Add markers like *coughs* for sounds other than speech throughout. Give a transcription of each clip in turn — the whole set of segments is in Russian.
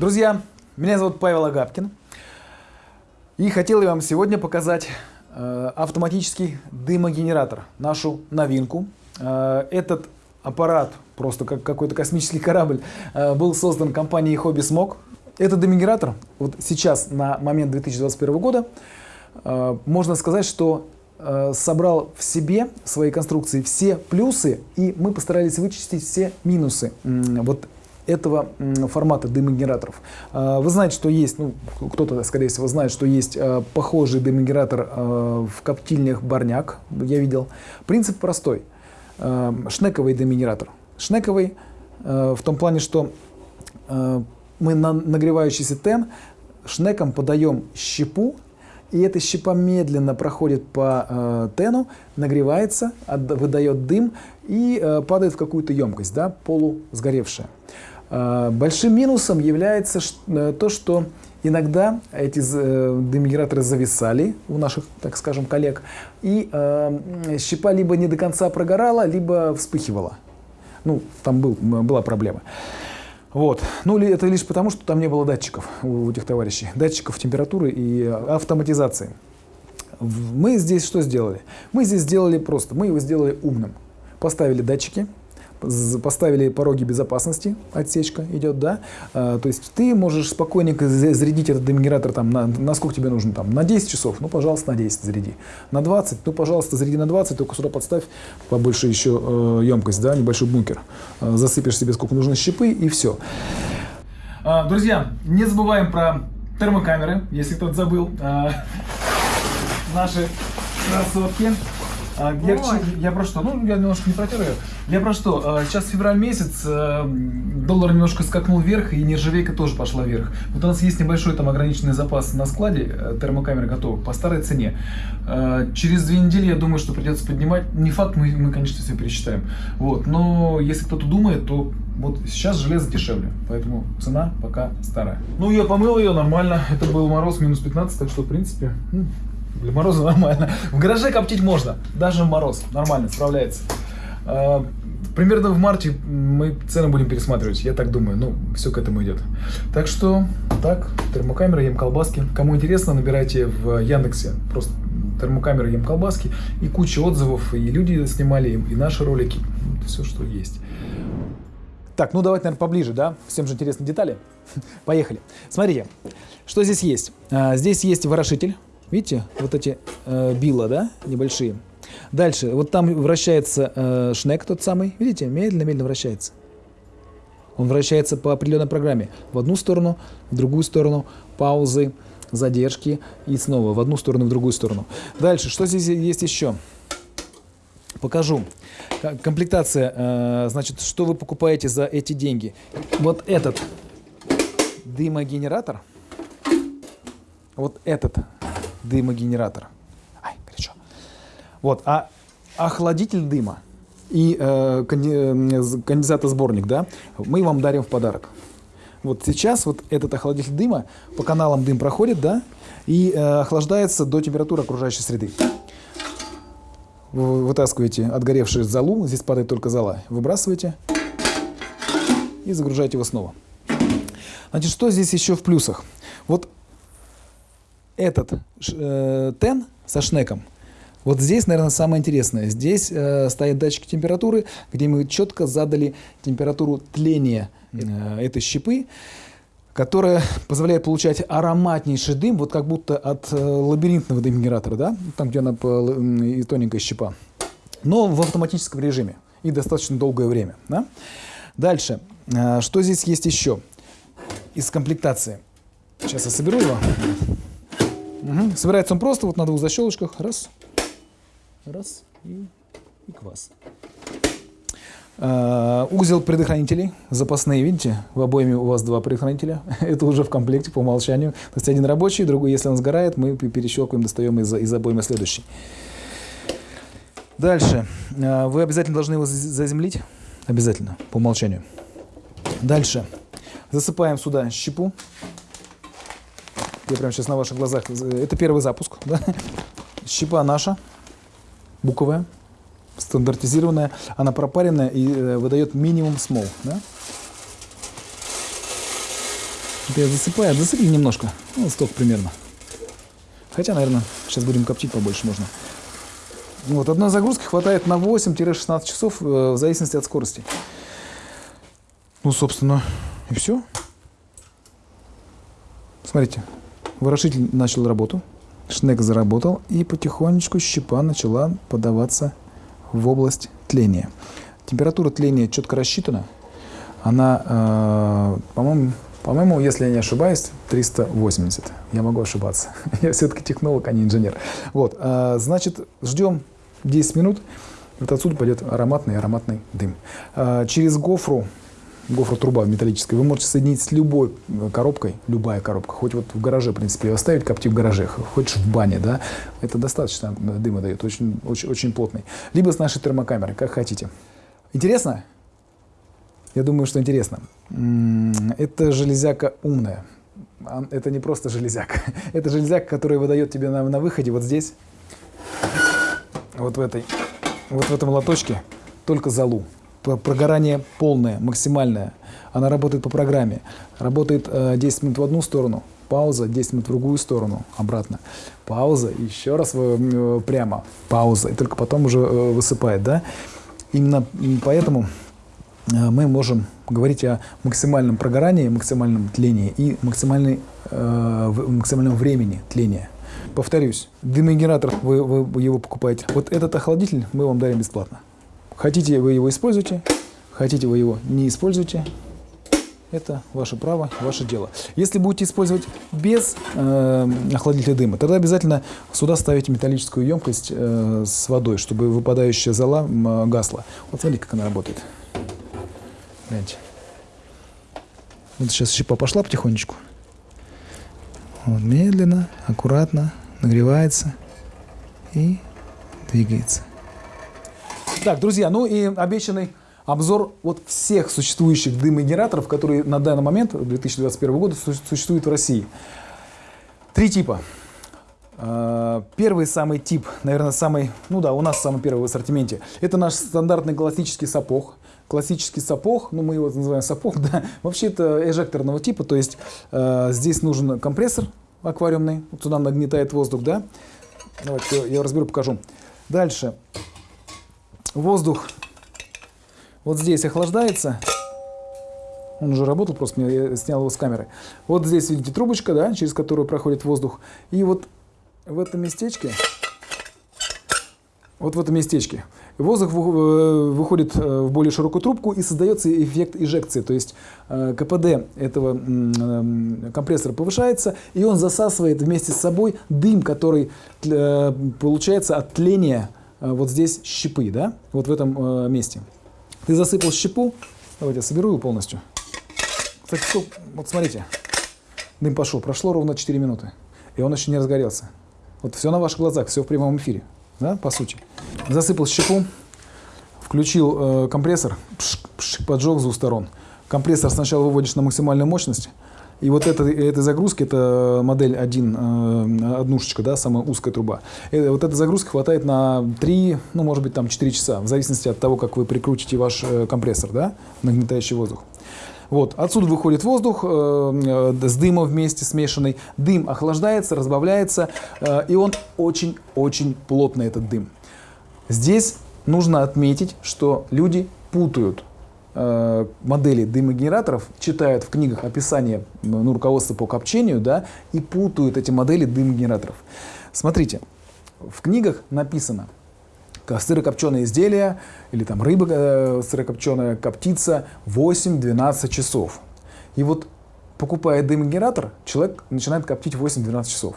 Друзья, меня зовут Павел Агапкин. И хотел я вам сегодня показать э, автоматический дымогенератор, нашу новинку. Э, этот аппарат, просто как какой-то космический корабль, э, был создан компанией Hobby Smog. Этот дымогенератор, вот сейчас на момент 2021 года, э, можно сказать, что э, собрал в себе в своей конструкции все плюсы, и мы постарались вычистить все минусы. М, Вот этого формата дымогенераторов. А, Вы знаете, что есть, ну, кто-то, скорее всего, знает, что есть а, похожий дымогенератор а, в коптильнях Барняк, я видел. Принцип простой. Шнековый дымогенератор. Шнековый в том плане, что мы на нагревающийся тен шнеком подаем щепу, и эта щепа медленно проходит по э, тену, нагревается, выдает дым и э, падает в какую-то емкость, да, полусгоревшая. Э, большим минусом является э, то, что иногда эти э, дымогенераторы зависали у наших, так скажем, коллег, и щепа либо не до конца прогорала, либо вспыхивала. Ну, там был, была проблема. Вот. Ну, это лишь потому, что там не было датчиков у этих товарищей. Датчиков температуры и автоматизации. Мы здесь что сделали? Мы здесь сделали просто, мы его сделали умным. Поставили датчики, поставили пороги безопасности, отсечка идет, да. А, то есть ты можешь спокойненько за- зарядить этот дымогенератор там, на, на сколько тебе нужно, там, на 10 часов, ну, пожалуйста, на 10 заряди. На 20, ну, пожалуйста, заряди на 20, только сюда подставь побольше еще э, емкость, да, небольшой бункер. Э, засыпешь себе сколько нужно щепы и все. Друзья, не забываем про термокамеры, если кто-то забыл. А, *laughs* Наши красотки. А, Я, я про что? Ну, я немножко не протер ее. Я про что? А, Сейчас февраль месяц, а, доллар немножко скакнул вверх, и нержавейка тоже пошла вверх. Вот у нас есть небольшой там ограниченный запас на складе, э, термокамеры готовы, по старой цене. А, Через две недели, я думаю, что придется поднимать. Не факт, мы, мы конечно, все пересчитаем. Вот. Но если кто-то думает, то вот сейчас железо дешевле, поэтому цена пока старая. Ну, я помыл ее нормально, это был мороз минус 15, так что, в принципе, для мороза *laughs* нормально. В гараже коптить можно, даже в мороз, нормально, справляется. А, Примерно в марте мы цены будем пересматривать, я так думаю, ну, все к этому идет. Так что, так, термокамера, ем колбаски. Кому интересно, набирайте в Яндексе просто термокамера, ем колбаски. И куча отзывов, и люди снимали, и наши ролики, все, что есть. Так, ну давайте, наверное, поближе, да? Всем же интересны детали. *laughs* Поехали. Смотрите, что здесь есть. А, здесь есть ворошитель. Видите, вот эти э, била, да, небольшие. Дальше, вот там вращается э, шнек тот самый. Видите, медленно-медленно вращается. Он вращается по определенной программе. В одну сторону, в другую сторону, паузы, задержки и снова в одну сторону, в другую сторону. Дальше, что здесь есть еще? Покажу. Комплектация, э, значит, что вы покупаете за эти деньги? Вот этот дымогенератор, вот этот дымогенератор, ай, горячо. Вот, а охладитель дыма и э, э, конденсатосборник, да, мы вам дарим в подарок. Вот сейчас вот этот охладитель дыма, по каналам дым проходит, да, и э, охлаждается до температуры окружающей среды. Вы вытаскиваете отгоревшую золу, здесь падает только зола, выбрасываете и загружаете его снова. Значит, что здесь еще в плюсах? Вот этот э, тен со шнеком, вот здесь, наверное, самое интересное. Здесь э, стоят датчики температуры, где мы четко задали температуру тления э, этой щепы, которая позволяет получать ароматнейший дым, вот как будто от э, лабиринтного дымогенератора, да, там, где она и тоненькая щепа, но в автоматическом режиме и достаточно долгое время. Да? Дальше, Э, что здесь есть еще из комплектации? Сейчас я соберу его. Мгм. Собирается он просто вот на двух защелочках. Раз, раз и, и квас. Э, Узел предохранителей запасные, видите, в обойме у вас два предохранителя. *laughs* Это уже в комплекте по умолчанию. То есть один рабочий, другой, если он сгорает, мы пе- перещелкиваем, достаем из, из обоймы следующий. Дальше. Э, Вы обязательно должны его за- заземлить. Обязательно, по умолчанию. Дальше. Засыпаем сюда щепу. Я прямо сейчас на ваших глазах. Это первый запуск. Да? Щепа наша, буковая, стандартизированная. Она пропаренная и э, выдает минимум смол. Да? Это я засыпаю, засыпали немножко, ну, столько примерно. Хотя, наверное, сейчас будем коптить побольше можно. Вот, одной загрузки хватает на 8-16 часов, э, в зависимости от скорости. Ну, собственно, и все. Смотрите, ворошитель начал работу, шнек заработал, и потихонечку щепа начала подаваться в область тления. Температура тления четко рассчитана. Она, э, по-моему, по-моему, если я не ошибаюсь, 380. Я могу ошибаться. *laughs* я все-таки технолог, а не инженер. Вот, э, значит, ждем 10 минут. Вот отсюда пойдет ароматный ароматный дым. Э, через гофру гофра труба металлическая, вы можете соединить с любой коробкой, любая коробка, хоть вот в гараже, в принципе, оставить копти в гараже, хочешь в бане, да, это достаточно дыма дает, очень, очень, очень плотный. Либо с нашей термокамерой, как хотите. Интересно? Я думаю, что интересно. Это железяка умная. Это не просто железяка. *laughs* Это железяка, которая выдает тебе на, на выходе вот здесь, вот в этой, вот в этом лоточке, только залу. Прогорание полное, максимальное. Она работает по программе. Работает э, 10 минут в одну сторону, пауза, 10 минут в другую сторону, обратно. Пауза, еще раз э, прямо, пауза, и только потом уже э, высыпает, да? Именно поэтому Э, мы можем говорить о максимальном прогорании, максимальном тлении и максимальной, э, максимальном времени тления. Повторюсь, дымогенератор, вы, вы его покупаете. Вот этот охладитель мы вам дарим бесплатно. Хотите вы его используйте, хотите вы его не используйте. Это ваше право, ваше дело. Если будете использовать без э, охладителя дыма, тогда обязательно сюда ставите металлическую емкость э, с водой, чтобы выпадающая зола э, гасла. Вот смотрите, как она работает. Гляньте. Вот сейчас щепа пошла потихонечку. Вот, медленно, аккуратно нагревается и двигается. Так, друзья, ну и обещанный обзор вот всех существующих дымогенераторов, которые на данный момент, 2021 года, существуют в России. Три типа. А, первый самый тип, наверное, самый, ну да, у нас самый первый в ассортименте, это наш стандартный классический сапог классический сапог, ну мы его называем сапог, *laughs* да, вообще это эжекторного типа, то есть э, здесь нужен компрессор аквариумный, вот туда нагнетает воздух, да. Давайте я разберу, покажу. Дальше воздух вот здесь охлаждается. Он уже работал, просто я снял его с камеры. Вот здесь, видите, трубочка, да, через которую проходит воздух. И вот в этом местечке, вот в этом местечке, Воздух э, выходит э, в более широкую трубку и создается эффект эжекции, то есть э, КПД этого компрессора повышается, и он засасывает вместе с собой дым, который получается от тления вот здесь щепы, да, вот в этом месте. Ты засыпал щепу, давайте я соберу ее полностью. Кстати, вот смотрите, дым пошел, прошло ровно 4 минуты, и он еще не разгорелся. Вот все на ваших глазах, все в прямом эфире да, по сути. Засыпал щепу, включил э, компрессор, пш, пш, поджег с двух сторон. Компрессор сначала выводишь на максимальную мощность, и вот это, этой загрузки, это модель 1, э, однушечка, да, самая узкая труба. И э, вот эта загрузка хватает на 3, ну, может быть, там 4 часа, в зависимости от того, как вы прикрутите ваш э, компрессор, да, нагнетающий воздух. Вот, отсюда выходит воздух э, с дымом вместе смешанный. Дым охлаждается, разбавляется, э, и он очень-очень плотный, этот дым. Здесь нужно отметить, что люди путают модели дымогенераторов, читают в книгах описание ну, руководства по копчению, да, и путают эти модели дымогенераторов. Смотрите, в книгах написано – сырокопченые изделия или там рыба э, сырокопченая коптится 8-12 часов. И вот покупая дымогенератор, человек начинает коптить 8-12 часов.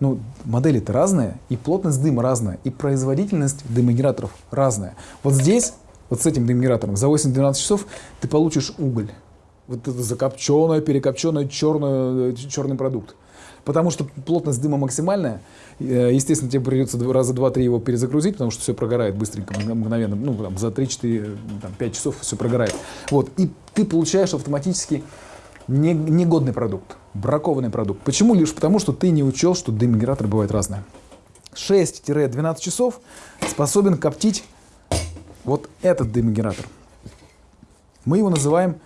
Ну, модели-то разные, и плотность дыма разная, и производительность дымогенераторов разная. Вот здесь, вот с этим дымогенератором, за 8-12 часов ты получишь уголь. Вот это закопченное, перекопченное, черный, черный продукт потому что плотность дыма максимальная. Э, естественно, тебе придется раза два-три его перезагрузить, потому что все прогорает быстренько, мгновенно. Ну, там, за 3-4-5 часов все прогорает. Вот. И ты получаешь автоматически не, негодный продукт, бракованный продукт. Почему? Лишь потому, что ты не учел, что дымогенераторы бывают разные. 6-12 часов способен коптить вот этот дымогенератор. Мы его называем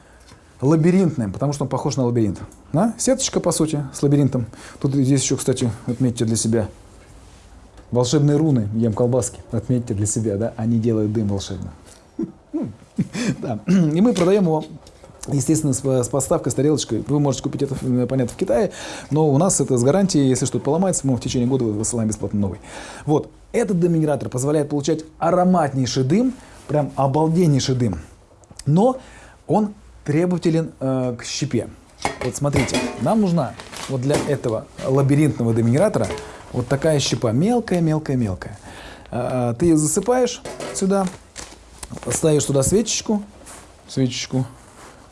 лабиринтным, потому что он похож на лабиринт. Да? Сеточка, по сути, с лабиринтом. Тут здесь еще, кстати, отметьте для себя. Волшебные руны, ем колбаски, отметьте для себя, да, они делают дым волшебно. *laughs* Да. И мы продаем его Естественно, с подставкой, с тарелочкой. Вы можете купить это, понятно, в Китае, но у нас это с гарантией, если что-то поломается, мы в течение года высылаем бесплатно новый. Вот. Этот дымигенератор позволяет получать ароматнейший дым, прям обалденнейший дым, но он требователен э, к щепе. Вот смотрите, нам нужна вот для этого лабиринтного дымигенератора вот такая щепа, мелкая-мелкая-мелкая. Э, э, ты ее засыпаешь сюда, ставишь туда свечечку, свечечку,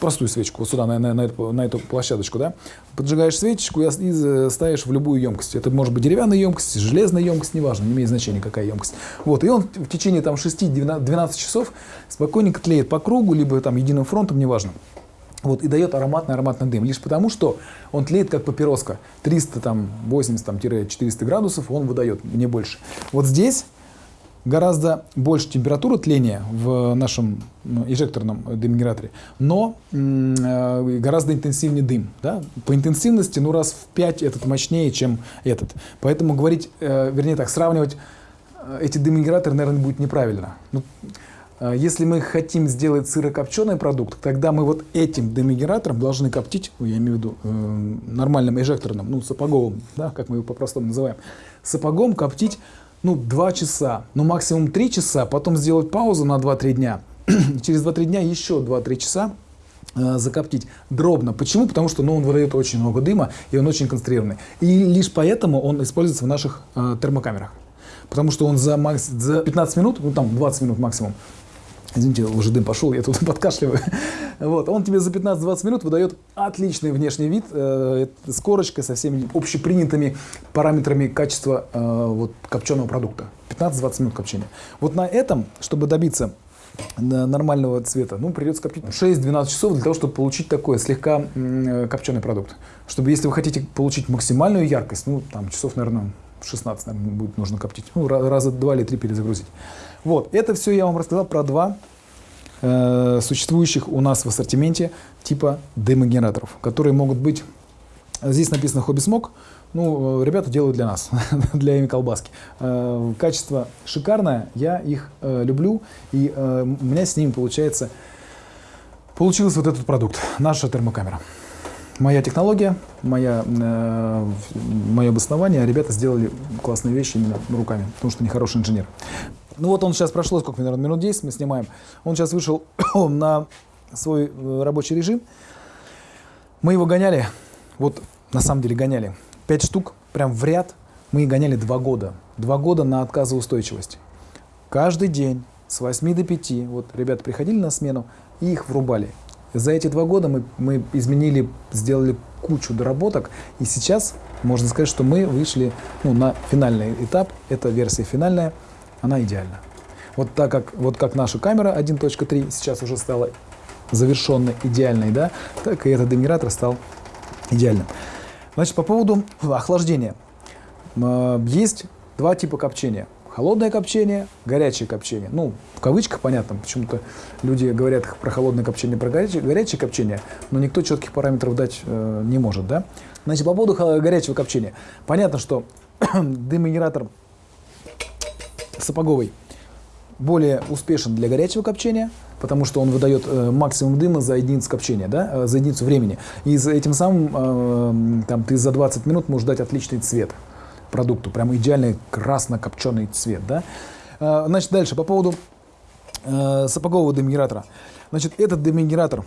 простую свечку, вот сюда, на, на, на, эту, на эту площадочку, да, поджигаешь свечечку и, и ставишь в любую емкость. Это может быть деревянная емкость, железная емкость, неважно, не имеет значения, какая емкость. Вот, и он в течение там 6-12 часов спокойненько тлеет по кругу, либо там единым фронтом, неважно. Вот, и дает ароматный ароматный дым. Лишь потому, что он тлеет как папироска. 380-400 градусов он выдает, не больше. Вот здесь гораздо больше температура тления в нашем эжекторном дымгенераторе, но э, гораздо интенсивнее дым. Да? По интенсивности, ну, раз в 5 этот мощнее, чем этот. Поэтому говорить, э, вернее так, сравнивать э, эти дымгенераторы, наверное, будет неправильно. Ну, если мы хотим сделать сырокопченый продукт, тогда мы вот этим дымогенератором должны коптить, я имею в виду э, нормальным эжекторным, ну, сапоговым, да, как мы его по-простому называем, сапогом коптить ну, 2 часа, ну, максимум 3 часа, потом сделать паузу на 2-3 дня, *clears throat* через 2-3 дня еще 2-3 часа э, закоптить дробно. Почему? Потому что ну, он выдает очень много дыма, и он очень концентрированный. И лишь поэтому он используется в наших э, термокамерах. Потому что он за, макс, за 15 минут, ну там 20 минут максимум, Извините, уже дым пошел, я тут *laughs* подкашливаю. Вот, он тебе за 15-20 минут выдает отличный внешний вид э, с корочкой, со всеми общепринятыми параметрами качества э, вот, копченого продукта. 15-20 минут копчения. Вот на этом, чтобы добиться э, нормального цвета, ну, придется коптить 6-12 часов для того, чтобы получить такой слегка э, копченый продукт. Чтобы, если вы хотите получить максимальную яркость, ну, там, часов, наверное, 16, наверное, будет нужно коптить. Ну, раза два или три перезагрузить. Вот, это все я вам рассказал про два э, существующих у нас в ассортименте типа дымогенераторов, которые могут быть, здесь написано хобби смог, ну, ребята делают для нас, *laughs* для ими колбаски. Э, качество шикарное, я их э, люблю, и э, у меня с ними получается, получился вот этот продукт, наша термокамера моя технология, моя, э, мое обоснование, ребята сделали классные вещи именно руками, потому что они хороший инженер. Ну вот он сейчас прошло, сколько, наверное, минут 10 мы снимаем. Он сейчас вышел *clears throat* на свой э, рабочий режим. Мы его гоняли, вот на самом деле гоняли, 5 штук, прям в ряд. Мы гоняли 2 года. 2 года на отказоустойчивость. Каждый день с 8 до 5, вот ребята приходили на смену и их врубали. За эти два года мы, мы изменили, сделали кучу доработок, и сейчас можно сказать, что мы вышли ну, на финальный этап. Эта версия финальная, она идеальна. Вот так как, вот как наша камера 1.3 сейчас уже стала завершенной, идеальной, да, так и этот генератор стал идеальным. Значит, по поводу охлаждения. Есть два типа копчения – Холодное копчение, горячее копчение. Ну, в кавычках понятно, почему-то люди говорят про холодное копчение, про горячее, горячее копчение, но никто четких параметров дать э, не может, да? Значит, по поводу горячего копчения. Понятно, что *clears throat* дымогенератор сапоговый более успешен для горячего копчения, потому что он выдает э, максимум дыма за единицу копчения, да, э, за единицу времени. И за этим самым э, там, ты за 20 минут можешь дать отличный цвет продукту. Прям идеальный красно-копченый цвет. Да? А, значит, дальше по поводу э, сапогового дымгенератора. Значит, этот дымгенератор э,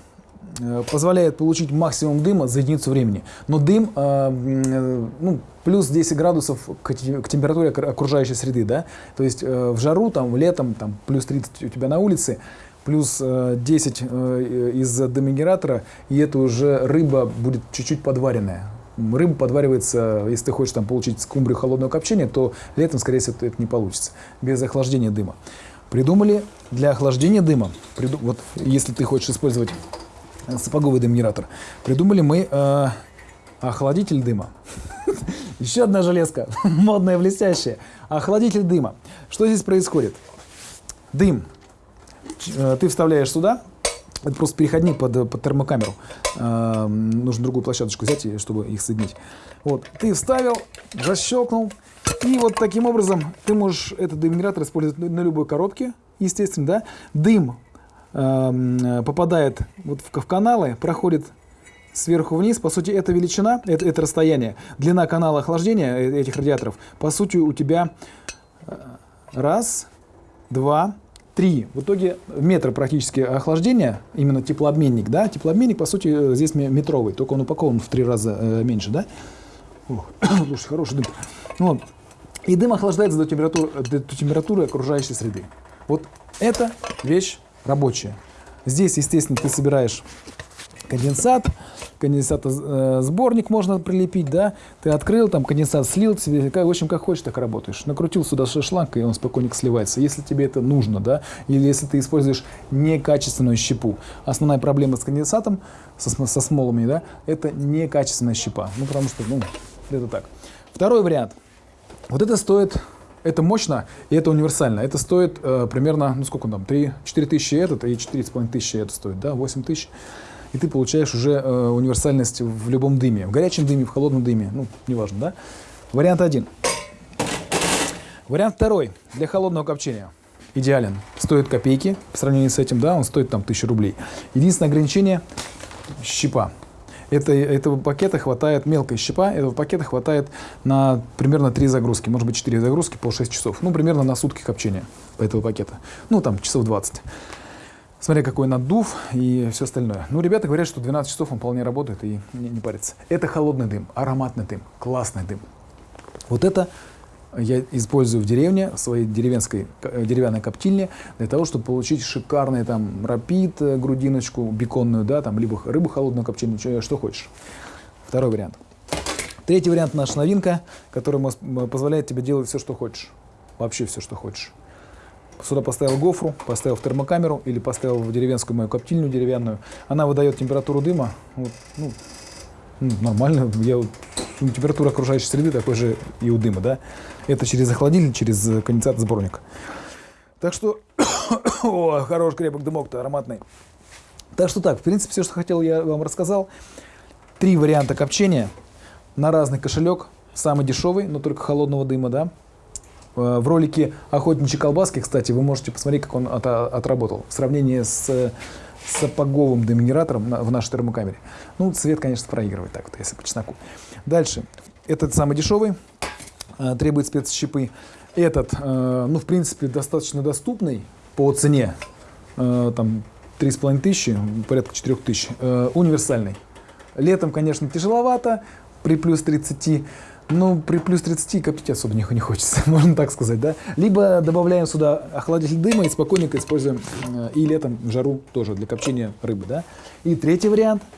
позволяет получить максимум дыма за единицу времени. Но дым э, ну, плюс 10 градусов к температуре окружающей среды. Да? То есть в жару, там, летом, там, плюс 30 у тебя на улице, плюс 10 из-за дымогенератора, и это уже рыба будет чуть-чуть подваренная. Рыба подваривается, если ты хочешь там, получить скумбрию холодного копчения, то летом, скорее всего, это не получится, без охлаждения дыма. Придумали для охлаждения дыма, приду, вот если ты хочешь использовать сапоговый дымгенератор, придумали мы э, охладитель дыма. *laughs* Еще одна железка, *laughs* модная, блестящая. Охладитель дыма. Что здесь происходит? Дым. Э, ты вставляешь сюда, Это просто переходник под, под термокамеру. Э, нужно другую площадочку взять, чтобы их соединить. Вот, ты вставил, защелкнул. И вот таким образом ты можешь этот дымгенератор использовать на любой коробке, естественно, да. Дым э, попадает вот в, в каналы, проходит сверху вниз. По сути, это величина, это, это расстояние. Длина канала охлаждения э, этих радиаторов, по сути, у тебя э, раз, два, три. В итоге метр практически охлаждения, именно теплообменник, да, теплообменник, по сути, э, здесь метровый, только он упакован в три раза э, меньше, да. Ох, *coughs* слушай, хороший дым. Вот. И дым охлаждается до температуры, до температуры окружающей среды. Вот это вещь рабочая. Здесь, естественно, ты собираешь конденсат, конденсатосборник э, можно прилепить, да, ты открыл, там конденсат слил, себе, в общем, как хочешь, так работаешь. Накрутил сюда шланг, и он спокойно сливается, если тебе это нужно, да, или если ты используешь некачественную щепу. Основная проблема с конденсатом, со, со смолами, да, это некачественная щепа, ну, потому что, ну, это так. Второй вариант. Вот это стоит это мощно и это универсально. Это стоит э, примерно, ну сколько там, 3-4 тысячи этот и 4,5 тысячи это стоит, да, 8 тысяч и ты получаешь уже э, универсальность в любом дыме. В горячем дыме, в холодном дыме, ну, неважно, да? Вариант один. Вариант второй. Для холодного копчения. Идеален. Стоит копейки по сравнению с этим, да, он стоит там 1000 рублей. Единственное ограничение – щепа. Это, этого пакета хватает, мелкая щепа, этого пакета хватает на примерно 3 загрузки, может быть 4 загрузки по 6 часов. Ну, примерно на сутки копчения этого пакета. Ну, там, часов 20 смотря какой надув и все остальное. Ну, ребята говорят, что 12 часов он вполне работает и не, не парится. Это холодный дым, ароматный дым, классный дым. Вот это я использую в деревне, в своей деревенской, э, деревянной коптильне, для того, чтобы получить шикарный там рапид, э, грудиночку, беконную, да, там, либо рыбу холодную копченую, что, хочешь. Второй вариант. Третий вариант наша новинка, который позволяет тебе делать все, что хочешь. Вообще все, что хочешь. Сюда поставил гофру, поставил в термокамеру или поставил в деревенскую мою коптильню деревянную. Она выдает температуру дыма. Вот, ну, нормально. Я, ну, температура окружающей среды такой же и у дыма. Да? Это через охладитель, через конденсат-сборник. Так что, *coughs* о, хороший крепок дымок-то ароматный. Так что так, в принципе, все, что хотел, я вам рассказал. Три варианта копчения на разный кошелек. Самый дешевый, но только холодного дыма, да. Э, в ролике «Охотничьи колбаски», кстати, вы можете посмотреть, как он от, отработал. В сравнении с сапоговым деминератором в нашей термокамере. Ну, цвет, конечно, проигрывает, так вот, если по чесноку. Дальше. Этот самый дешевый, э, требует спецщипы. Этот, э, ну, в принципе, достаточно доступный по цене, там, 3,5 тысячи, порядка 4 тысяч, универсальный. Летом, конечно, тяжеловато, при плюс 30 ну, при плюс 30 коптить особо не, не хочется, *laughs* можно так сказать, да. Либо добавляем сюда охладитель дыма и спокойненько используем э, и летом жару тоже для копчения рыбы, да. И третий вариант –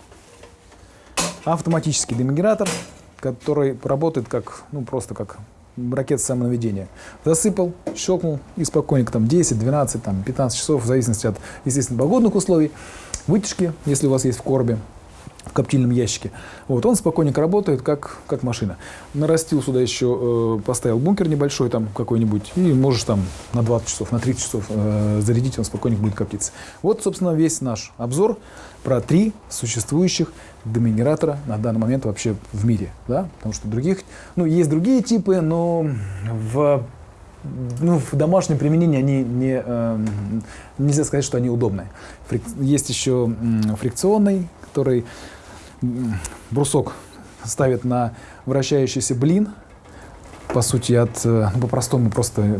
автоматический дымогенератор, который работает как, ну, просто как ракета самонаведения. Засыпал, щелкнул и спокойненько там 10, 12, там 15 часов в зависимости от, естественно, погодных условий. Вытяжки, если у вас есть в коробе, в коптильном ящике. Вот, он спокойненько работает, как, как машина. Нарастил сюда еще, э, поставил бункер небольшой там какой-нибудь, и можешь там на 20 часов, на 30 часов э, зарядить, он спокойненько будет коптиться. Вот, собственно, весь наш обзор про три существующих демигенератора на данный момент вообще в мире. Да? Потому что других, ну, есть другие типы, но в ну, в домашнем применении они не, э, нельзя сказать, что они удобные. Фрик, есть еще фрикционный, который брусок ставит на вращающийся блин, по сути, от, э, ну, по-простому просто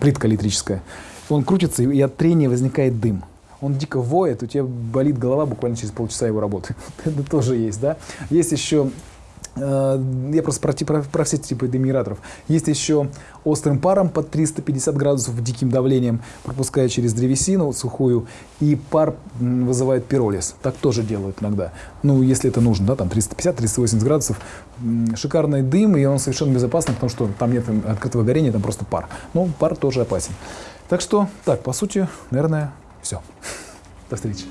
плитка электрическая. Он крутится, и от трения возникает дым. Он дико воет, у тебя болит голова буквально через полчаса его работы. *laughs* Это тоже есть, да? Есть еще я просто про, про, про все типы демиграторов. Есть еще острым паром под 350 градусов диким давлением, пропуская через древесину сухую, и пар вызывает пиролиз. Так тоже делают иногда. Ну, если это нужно, да, там 350-380 градусов. Шикарный дым, и он совершенно безопасный, потому что там нет открытого горения, там просто пар. Но пар тоже опасен. Так что, так, по сути, наверное, все. До встречи.